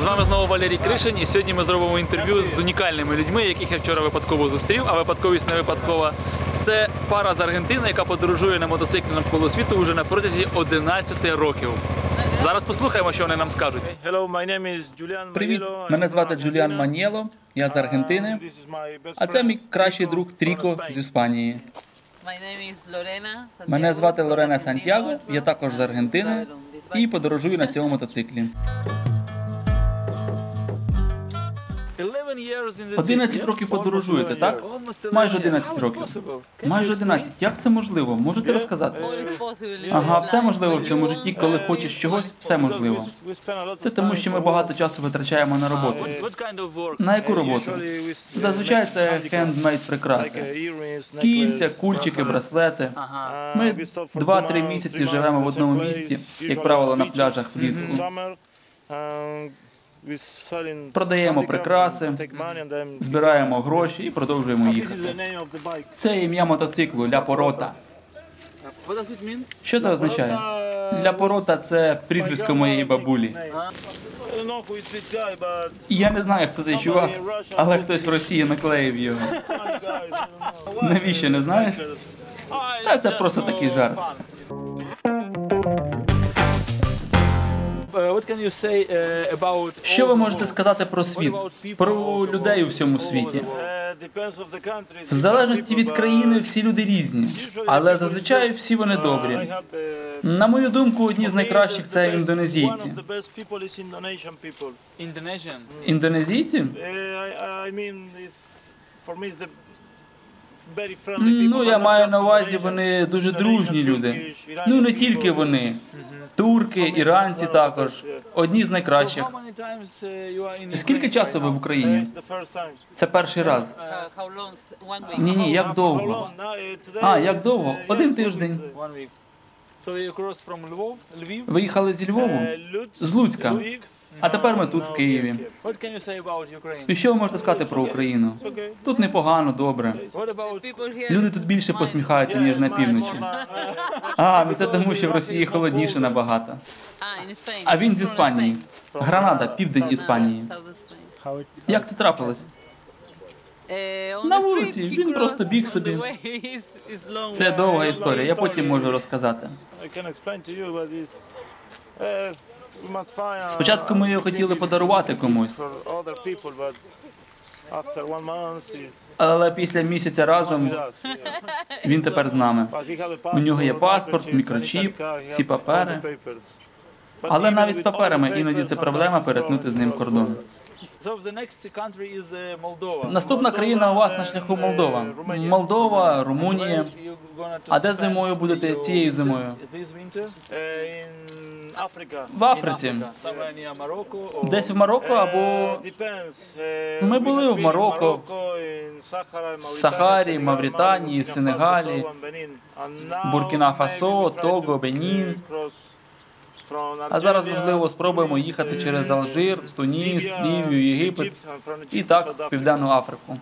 З вами знову Валерій Кришин, і сьогодні ми зробимо інтерв'ю з унікальними людьми, яких я вчора випадково зустрів, а випадковість не випадкова. Це пара з Аргентини, яка подорожує на мотоциклі навколо світу вже на протязі 11 років. Зараз послухаємо, що вони нам скажуть. Hello, my name is Julian Привіт, мене звати Джуліан. Манієло, я з Аргентини, Uh, best а це мій кращий друг Тріко з Іспанії. Мене звати Лорена Сантьяго, я також з Аргентини і подорожую на цьому мотоциклі. 11 років подорожуєте, так? Майже 11 років. Майже 11. Як це можливо? Можете розказати? In Ага, все можливо в цьому житті, коли хочеш чогось, все можливо. Це тому, що ми багато часу витрачаємо на роботу. На яку роботу? s- Зазвичай це хендмейд прикраси. uh, Кільця, кульчики, браслети. Ми we stop for 2-3 місяці живемо в одному місці, як правило, на пляжах влітку. Продаємо прикраси, Збираємо гроші і продовжуємо їхати. Це ім'я мотоциклу Ля Порота. Що це означає? Ля Порота це прізвисько моєї бабулі. І я не знаю, хто цей чувак, але хтось в Росії наклеїв його. Навіщо не знаєш? Та це просто такий жарт. Що ви можете сказати про світ, про людей у всьому світі? Depends of the country. В залежності від країни всі люди різні, але зазвичай всі вони Uh, добрі. На мою думку, одні з найкращих це індонезійці. of Ну, я маю на увазі, вони дуже дружні люди. Ну не тільки вони. Турки, іранці також. Одні з найкращих. Uh, Скільки часу ви в? Україні? Це перший раз. Uh. Ні, ні, як довго? uh, А, як довго? uh, Один тиждень. Виїхали зі Львову, Uh, з Луцька. А тепер ми тут, в Києві. І що ви можете сказати про Україну? Тут непогано, добре. Люди тут більше посміхаються, ніж на півночі. А, ну це тому, що в Росії холодніше набагато. А він з Іспанії. Spain. Гранада, південь Іспанії. Як це трапилось? На вулиці, він просто біг собі. Це довга історія, я потім можу розказати. Uh, uh, Спочатку ми його хотіли подарувати комусь, але після місяця разом він тепер з нами. У нього є паспорт, мікрочіп, всі папери. Але навіть з паперами іноді це проблема перетнути з ним кордон. Uh. Наступна країна у вас на шляху Молдова. Молдова, Румунія. А де зимою будете цією зимою? Uh. В Африці. Десь в Марокко або Uh. Uh, Ми були в Марокко, в Сахарі, Мавританії, Сенегалі, Буркіна Фасо, Того, Бенін. А зараз, можливо, спробуємо їхати через Алжир, Туніс, Лівію, Єгипет і так в Південну Африку.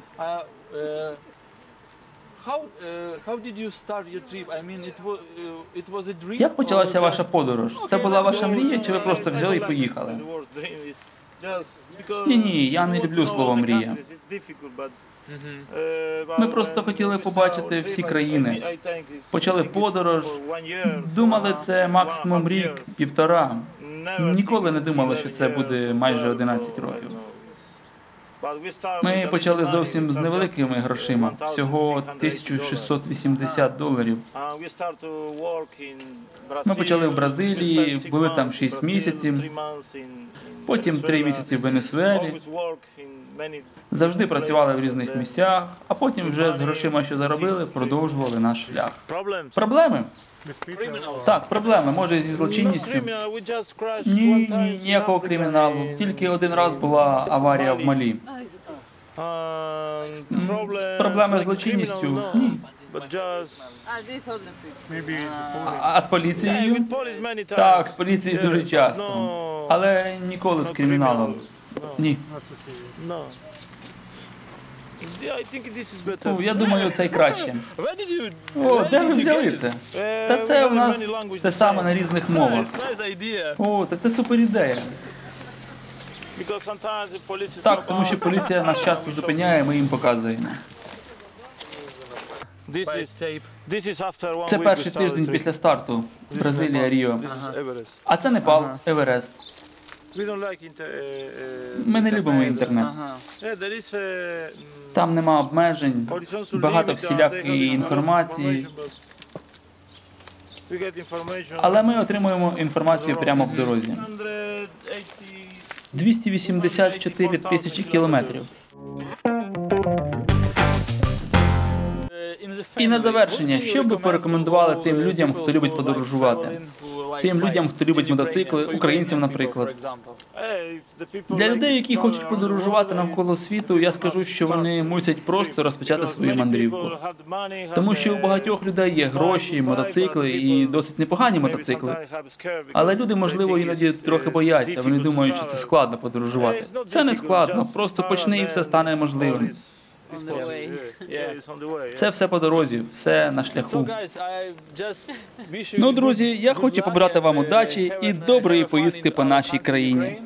Як почалася ваша подорож? Це була ваша мрія, чи ви просто взяли і поїхали? Ні, ні, я не люблю слово мрія. uh, Ми просто хотіли побачити всі країни. Почали подорож. Думали, це максимум рік, півтора. Ніколи не думали, що це буде майже 12 11 or I років. Ми почали зовсім з невеликими грошима, 1680 всього dollars. 1680 доларів. Ми почали в Бразилії, були там months 6 місяців, потім 3 місяці в Венесуелі. Завжди працювали в різних місцях, а потім вже з грошима, що заробили, продовжували наш шлях. Проблеми? Так, проблеми. Може зі злочинністю. Ні, ні, ніякого криміналу. Тільки один раз була аварія в Малі. М, Проблеми з злочинністю? Ні. А, а з поліцією? Так, з поліцією дуже часто. Але ніколи з криміналом. Ні. Ну, я думаю, це й краще. О, де ви взяли це? Uh, Та це у нас те саме на різних мовах. О, так це супер ідея. Так, тому що поліція нас часто зупиняє, ми їм показуємо. Це перший тиждень після старту. Бразилія. Ріо. А це Непал, Еверест. Ми не любимо інтернет. Mm, Там нема обмежень, багато всілякої інформації. Але ми отримуємо інформацію прямо в дорозі. 180 284 тисячі кілометрів. І на завершення, що б ви порекомендували тим людям, хто любить подорожувати? Тим людям, хто любить мотоцикли, українцям, наприклад. Для людей, які хочуть подорожувати навколо світу, я скажу, що вони мусять просто розпочати свою мандрівку. Тому що у багатьох людей є гроші, мотоцикли і досить непогані мотоцикли. Але люди, можливо, іноді трохи бояться. Вони думають, що це складно подорожувати. Це не складно, просто почни і все стане можливим. On the. Це все по дорозі, все на шляху. Ну, друзі, я хочу побажати вам удачі і доброї поїздки по нашій країні.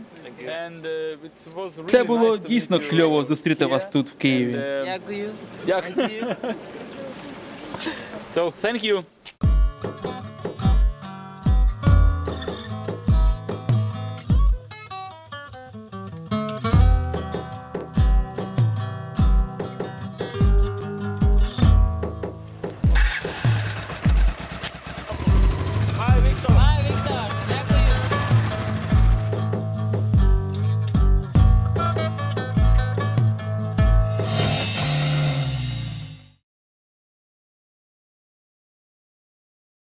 Це було дійсно кльово зустріти вас тут в Києві. Дякую. Дякую. So, thank you.